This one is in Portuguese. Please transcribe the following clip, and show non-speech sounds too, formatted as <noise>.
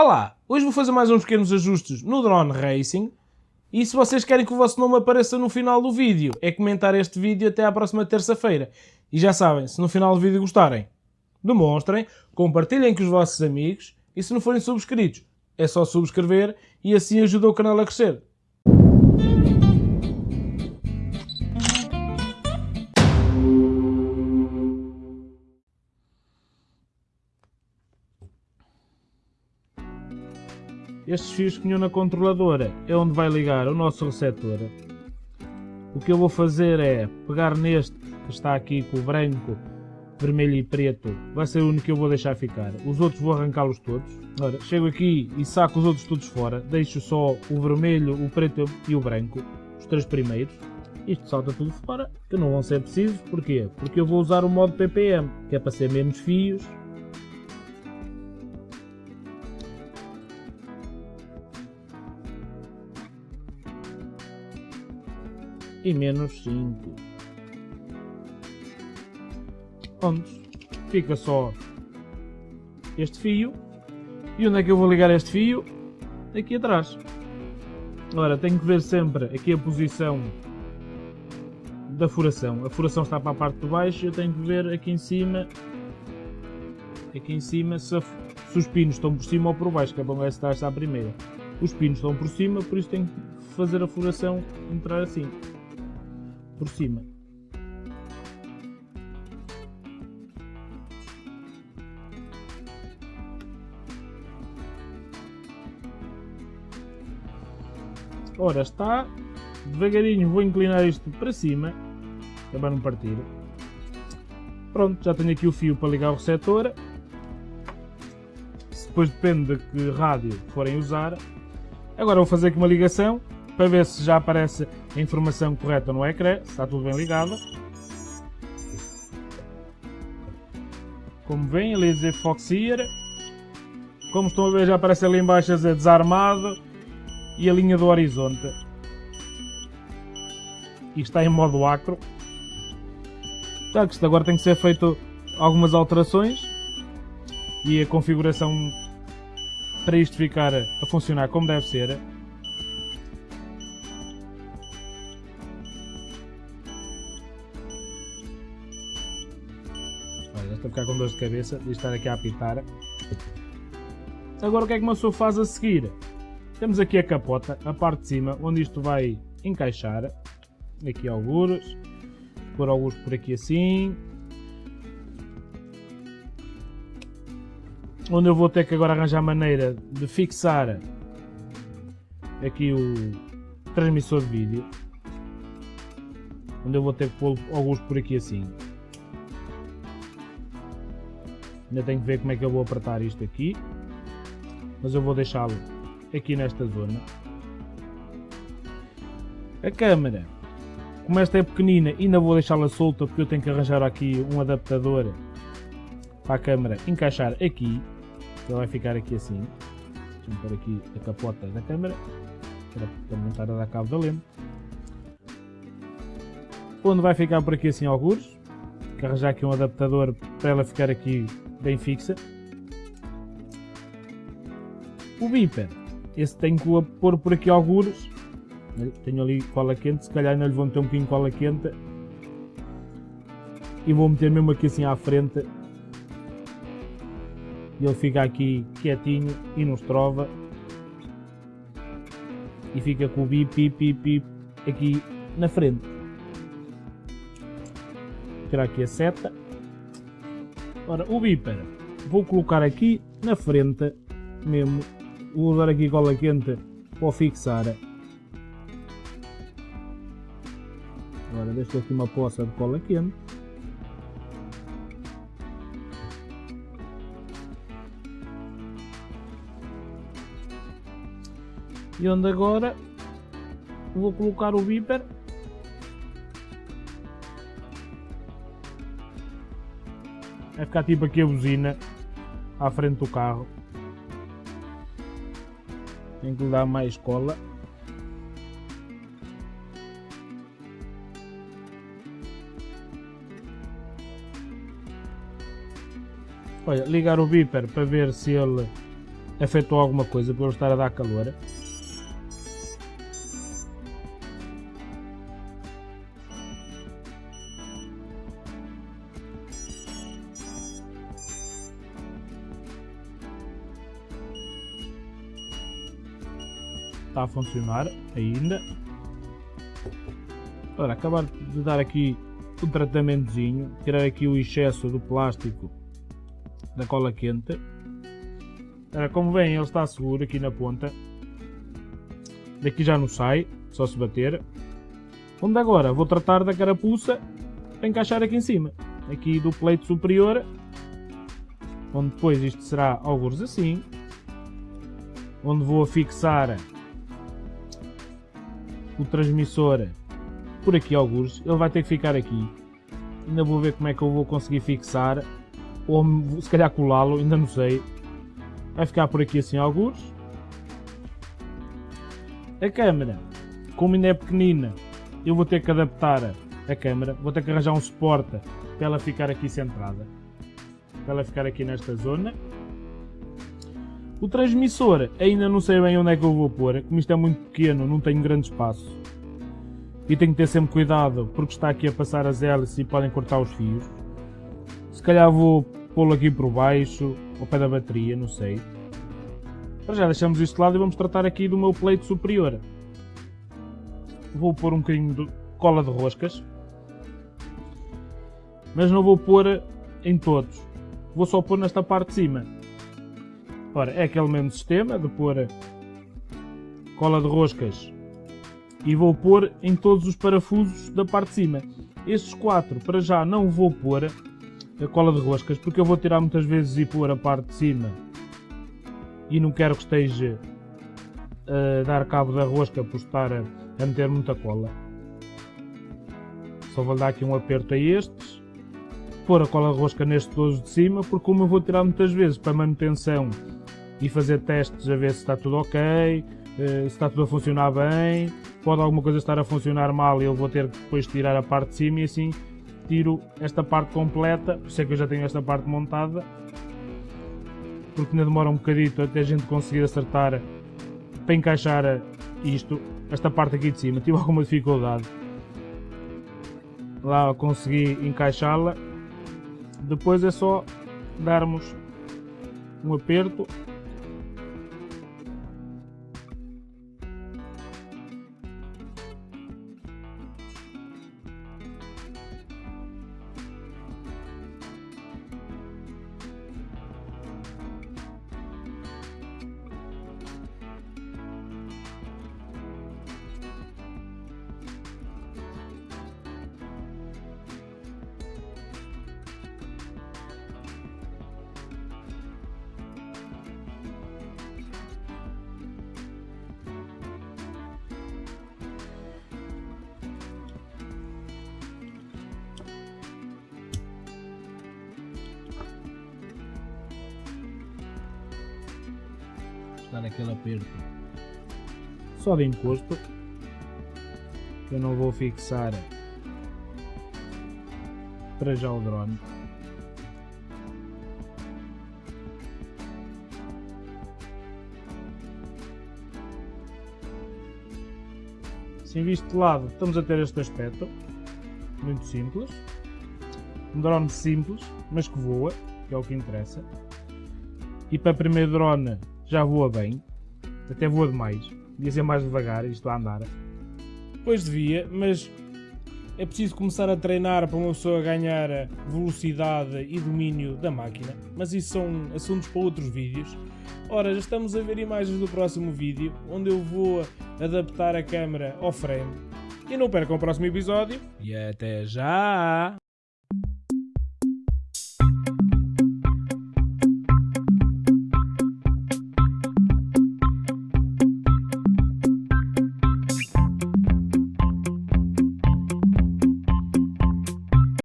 Olá, hoje vou fazer mais uns pequenos ajustes no Drone Racing e se vocês querem que o vosso nome apareça no final do vídeo, é comentar este vídeo até à próxima terça-feira. E já sabem, se no final do vídeo gostarem, demonstrem, compartilhem com os vossos amigos e se não forem subscritos, é só subscrever e assim ajuda o canal a crescer. Estes fios que vinham na controladora é onde vai ligar o nosso receptor. O que eu vou fazer é pegar neste que está aqui com o branco, vermelho e preto, vai ser o único que eu vou deixar ficar. Os outros vou arrancá-los todos. Ora, chego aqui e saco os outros todos fora, deixo só o vermelho, o preto e o branco, os três primeiros. Isto salta tudo fora, que não vão ser precisos, porquê? Porque eu vou usar o modo PPM, que é para ser menos fios e menos 5. Onde fica só este fio. E onde é que eu vou ligar este fio? Aqui atrás. Ora, tenho que ver sempre aqui a posição da furação. A furação está para a parte de baixo, eu tenho que ver aqui em cima aqui em cima se, a, se os pinos estão por cima ou por baixo, que é bom esta está a primeira. Os pinos estão por cima, por isso tenho que fazer a furação entrar assim por cima. Ora está, devagarinho vou inclinar isto para cima, para não partir. Pronto, já tenho aqui o fio para ligar o receptor. Depois depende de que rádio forem usar. Agora vou fazer aqui uma ligação para ver se já aparece a informação correta no ecrã, se está tudo bem ligado. Como vem, ali dizer Foxier. Como estão a ver, já aparece ali embaixo a dizer desarmado e a linha do horizonte. E está em modo acro. Claro que isto agora tem que ser feito algumas alterações e a configuração para isto ficar a funcionar como deve ser estou a ficar com dor de cabeça de estar aqui a apitar. Agora o que é que uma pessoa faz a seguir? Temos aqui a capota, a parte de cima, onde isto vai encaixar. Aqui alguns, pôr alguns por aqui assim. Onde eu vou ter que agora arranjar maneira de fixar aqui o transmissor de vídeo. Onde eu vou ter que pôr alguns por aqui assim. Ainda tenho que ver como é que eu vou apertar isto aqui. Mas eu vou deixá-lo aqui nesta zona. A câmera, como esta é pequenina, ainda vou deixá-la solta porque eu tenho que arranjar aqui um adaptador para a câmera encaixar aqui. Ela vai ficar aqui assim. Deixa-me pôr aqui a capota da câmera para montar a dar cabo da lente. Onde vai ficar por aqui assim alguns. Arranjar aqui um adaptador para ela ficar aqui bem fixa. O Viper, esse tenho que pôr por aqui algures. Tenho ali cola quente, se calhar ainda lhe vou meter um bocadinho de cola quente. E vou meter mesmo aqui assim à frente. E ele fica aqui quietinho e nos trova. E fica com o bip, bip, bip, bip aqui na frente. Vou tirar aqui a seta. Ora, o bípera vou colocar aqui na frente mesmo. Vou usar aqui cola quente para fixar. Agora deixo aqui uma poça de cola quente. E onde agora vou colocar o bíper Vai ficar tipo aqui a buzina à frente do carro. Tem que lhe dar mais cola. Olha, ligar o beeper para ver se ele afetou alguma coisa por ele estar a dar calor. Está a funcionar ainda. Ora, acabar de dar aqui um tratamentozinho, tirar aqui o excesso do plástico da cola quente. Ora, como vem, ele está seguro aqui na ponta. Daqui já não sai, só se bater. Onde agora vou tratar da carapuça para encaixar aqui em cima. Aqui do pleito superior. Onde depois isto será alguns assim. Onde vou fixar o transmissor por aqui alguns, ele vai ter que ficar aqui. Ainda vou ver como é que eu vou conseguir fixar, ou se calhar colá-lo, ainda não sei. Vai ficar por aqui assim alguns. A câmera, como ainda é pequenina, eu vou ter que adaptar a câmera, vou ter que arranjar um suporte para ela ficar aqui centrada. Para ela ficar aqui nesta zona. O transmissor, ainda não sei bem onde é que eu vou pôr, como isto é muito pequeno, não tenho grande espaço. E tenho que ter sempre cuidado, porque está aqui a passar as hélices e podem cortar os fios. Se calhar vou pô-lo aqui por baixo, ao pé da bateria, não sei. Para já deixamos isto de lado e vamos tratar aqui do meu pleito superior. Vou pôr um bocadinho de cola de roscas. Mas não vou pôr em todos. Vou só pôr nesta parte de cima. Ora, é aquele mesmo sistema de pôr cola de roscas e vou pôr em todos os parafusos da parte de cima. Estes quatro, para já, não vou pôr a cola de roscas, porque eu vou tirar muitas vezes e pôr a parte de cima e não quero que esteja a dar cabo da rosca por estar a, a meter muita cola. Só vou dar aqui um aperto a estes, pôr a cola de rosca nestes todos de cima, porque como eu vou tirar muitas vezes para manutenção e fazer testes a ver se está tudo ok, eh, se está tudo a funcionar bem, pode alguma coisa estar a funcionar mal e eu vou ter que depois tirar a parte de cima e assim tiro esta parte completa, por isso é que eu já tenho esta parte montada, porque ainda demora um bocadito até a gente conseguir acertar para encaixar isto, esta parte aqui de cima, <laughs> tive alguma dificuldade. Lá consegui encaixá-la, depois é só darmos um aperto dar aquele aperto. Só de encosto eu não vou fixar para já o drone. Assim visto de lado estamos a ter este aspecto. Muito simples. Um drone simples mas que voa que é o que interessa. E para primeiro drone já voa bem, até voa demais, devia ser mais devagar, isto a andar. Pois devia, mas é preciso começar a treinar para uma pessoa ganhar velocidade e domínio da máquina, mas isso são assuntos para outros vídeos. Ora, já estamos a ver imagens do próximo vídeo, onde eu vou adaptar a câmera ao frame. E não percam o próximo episódio, e até já!